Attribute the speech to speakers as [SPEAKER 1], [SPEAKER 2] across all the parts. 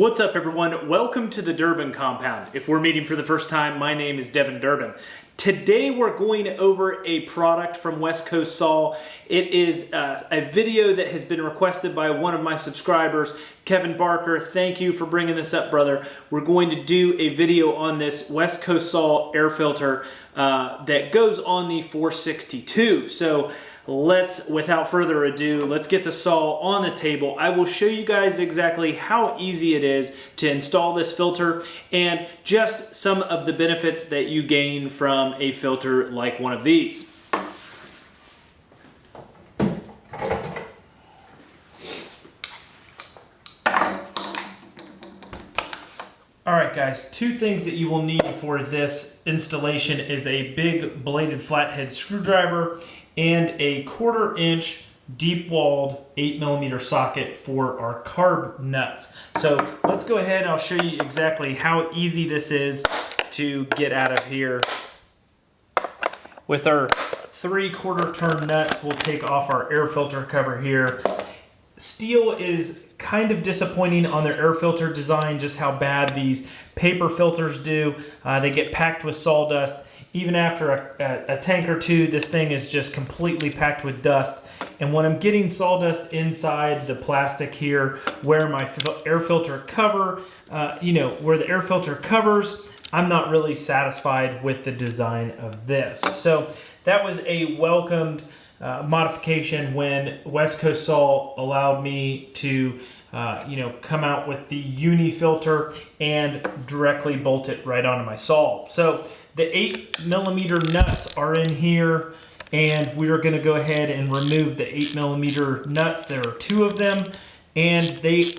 [SPEAKER 1] What's up everyone? Welcome to the Durbin Compound. If we're meeting for the first time, my name is Devin Durbin. Today we're going over a product from West Coast Saw. It is uh, a video that has been requested by one of my subscribers, Kevin Barker. Thank you for bringing this up, brother. We're going to do a video on this West Coast Saw air filter uh, that goes on the 462. So let's, without further ado, let's get the saw on the table. I will show you guys exactly how easy it is to install this filter and just some of the benefits that you gain from a filter like one of these. All right guys, two things that you will need for this installation is a big bladed flathead screwdriver and a quarter inch deep walled 8 millimeter socket for our carb nuts. So let's go ahead I'll show you exactly how easy this is to get out of here. With our three quarter turn nuts, we'll take off our air filter cover here. Stihl is kind of disappointing on their air filter design, just how bad these paper filters do. Uh, they get packed with sawdust even after a, a, a, tank or two, this thing is just completely packed with dust. And when I'm getting sawdust inside the plastic here, where my air filter cover, uh, you know, where the air filter covers, I'm not really satisfied with the design of this. So that was a welcomed uh, modification when West Coast Saw allowed me to uh, you know, come out with the uni filter and directly bolt it right onto my saw. So the eight millimeter nuts are in here and we are going to go ahead and remove the eight millimeter nuts. There are two of them and they,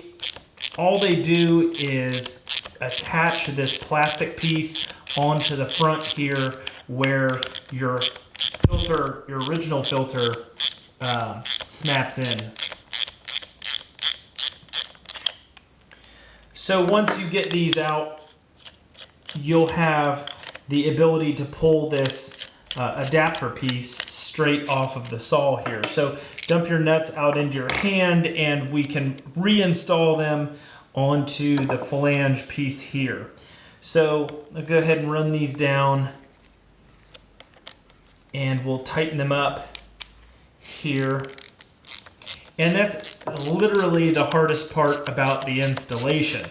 [SPEAKER 1] all they do is attach this plastic piece onto the front here where your filter, your original filter uh, snaps in. So once you get these out, you'll have the ability to pull this uh, adapter piece straight off of the saw here. So dump your nuts out into your hand and we can reinstall them onto the flange piece here. So I'll go ahead and run these down and we'll tighten them up here. And that's literally the hardest part about the installation.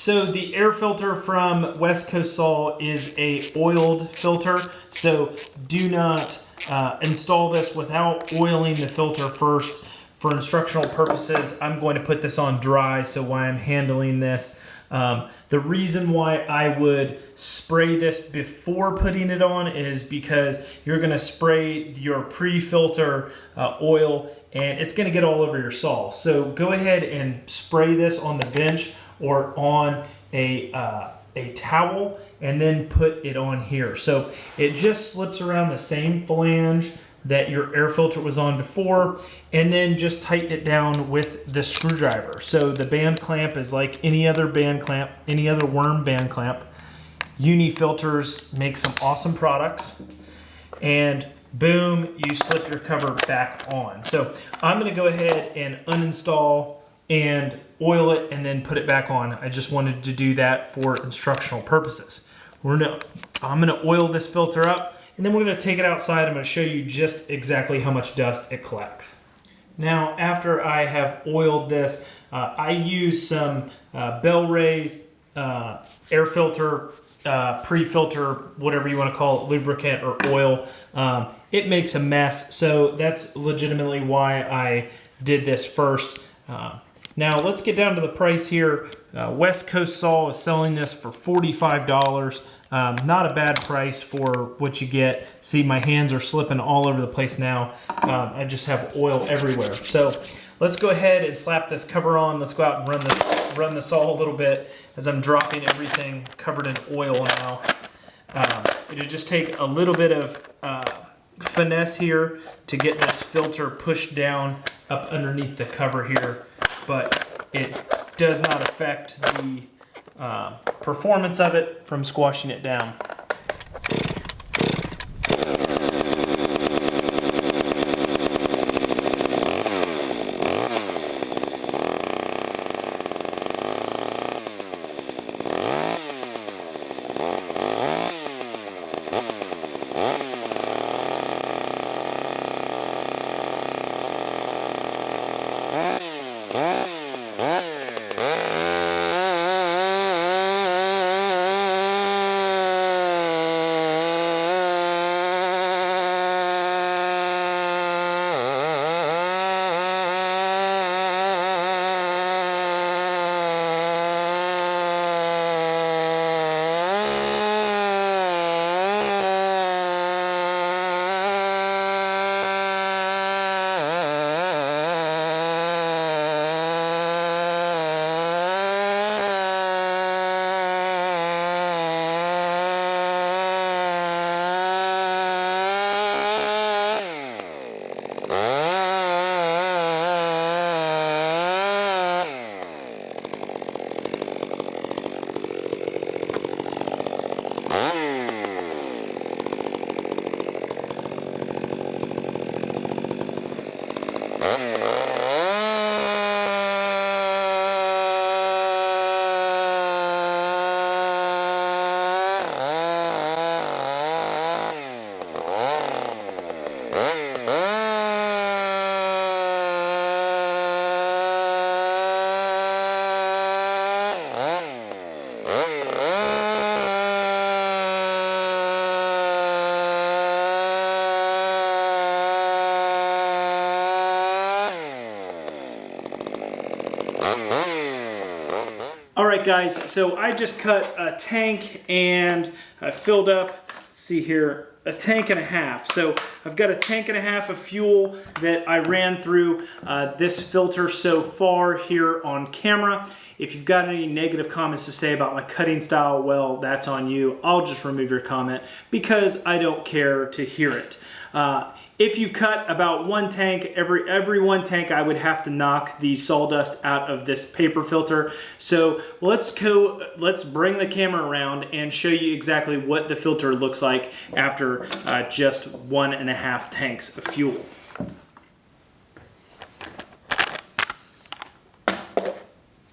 [SPEAKER 1] So the air filter from West Coast Saw is a oiled filter. So do not uh, install this without oiling the filter first. For instructional purposes, I'm going to put this on dry. So why I'm handling this, um, the reason why I would spray this before putting it on is because you're going to spray your pre-filter uh, oil and it's going to get all over your saw. So go ahead and spray this on the bench or on a, uh, a towel and then put it on here. So it just slips around the same flange that your air filter was on before and then just tighten it down with the screwdriver. So the band clamp is like any other band clamp, any other worm band clamp. Uni filters make some awesome products and boom, you slip your cover back on. So I'm gonna go ahead and uninstall and oil it and then put it back on. I just wanted to do that for instructional purposes. We're gonna, I'm gonna oil this filter up and then we're gonna take it outside. I'm gonna show you just exactly how much dust it collects. Now, after I have oiled this, uh, I use some uh, Bel-Ray's uh, air filter, uh, pre-filter, whatever you wanna call it, lubricant or oil. Um, it makes a mess, so that's legitimately why I did this first. Uh, now let's get down to the price here. Uh, West Coast Saw is selling this for $45. Um, not a bad price for what you get. See, my hands are slipping all over the place now. Um, I just have oil everywhere. So let's go ahead and slap this cover on. Let's go out and run this, run this all a little bit as I'm dropping everything covered in oil now. Um, it'll just take a little bit of uh, finesse here to get this filter pushed down up underneath the cover here but it does not affect the uh, performance of it from squashing it down. Right, guys, so I just cut a tank and I filled up, see here, a tank and a half. So I've got a tank and a half of fuel that I ran through uh, this filter so far here on camera. If you've got any negative comments to say about my cutting style, well, that's on you. I'll just remove your comment because I don't care to hear it. Uh, if you cut about one tank, every, every one tank, I would have to knock the sawdust out of this paper filter. So let's go, let's bring the camera around and show you exactly what the filter looks like after uh, just one and a half tanks of fuel.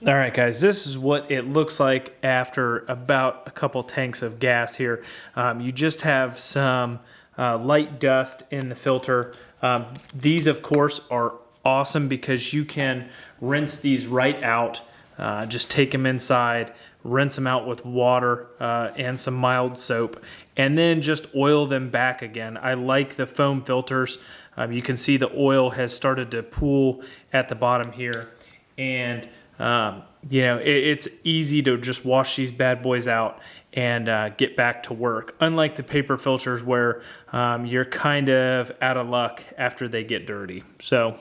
[SPEAKER 1] All right, guys, this is what it looks like after about a couple tanks of gas here. Um, you just have some uh, light dust in the filter. Um, these, of course, are awesome because you can rinse these right out. Uh, just take them inside, rinse them out with water uh, and some mild soap, and then just oil them back again. I like the foam filters. Um, you can see the oil has started to pool at the bottom here. And, um, you know, it, it's easy to just wash these bad boys out and uh, get back to work. Unlike the paper filters where um, you're kind of out of luck after they get dirty. So,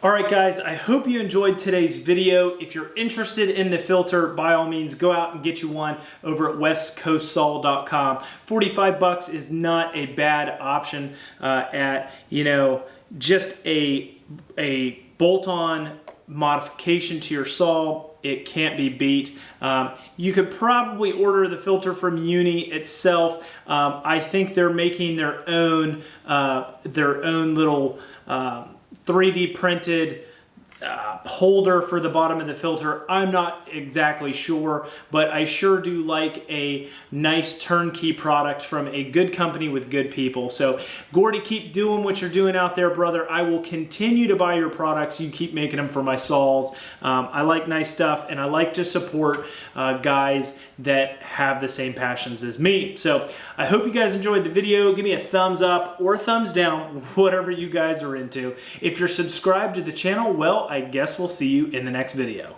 [SPEAKER 1] all right guys, I hope you enjoyed today's video. If you're interested in the filter, by all means, go out and get you one over at westcoastsaw.com. 45 bucks is not a bad option uh, at, you know, just a, a bolt-on modification to your saw it can't be beat. Um, you could probably order the filter from Uni itself. Um, I think they're making their own uh, their own little 3D um, printed uh, holder for the bottom of the filter. I'm not exactly sure, but I sure do like a nice turnkey product from a good company with good people. So Gordy, keep doing what you're doing out there, brother. I will continue to buy your products. You keep making them for my saws. Um, I like nice stuff and I like to support uh, guys that have the same passions as me. So I hope you guys enjoyed the video. Give me a thumbs up or thumbs down, whatever you guys are into. If you're subscribed to the channel, well, I guess we'll see you in the next video.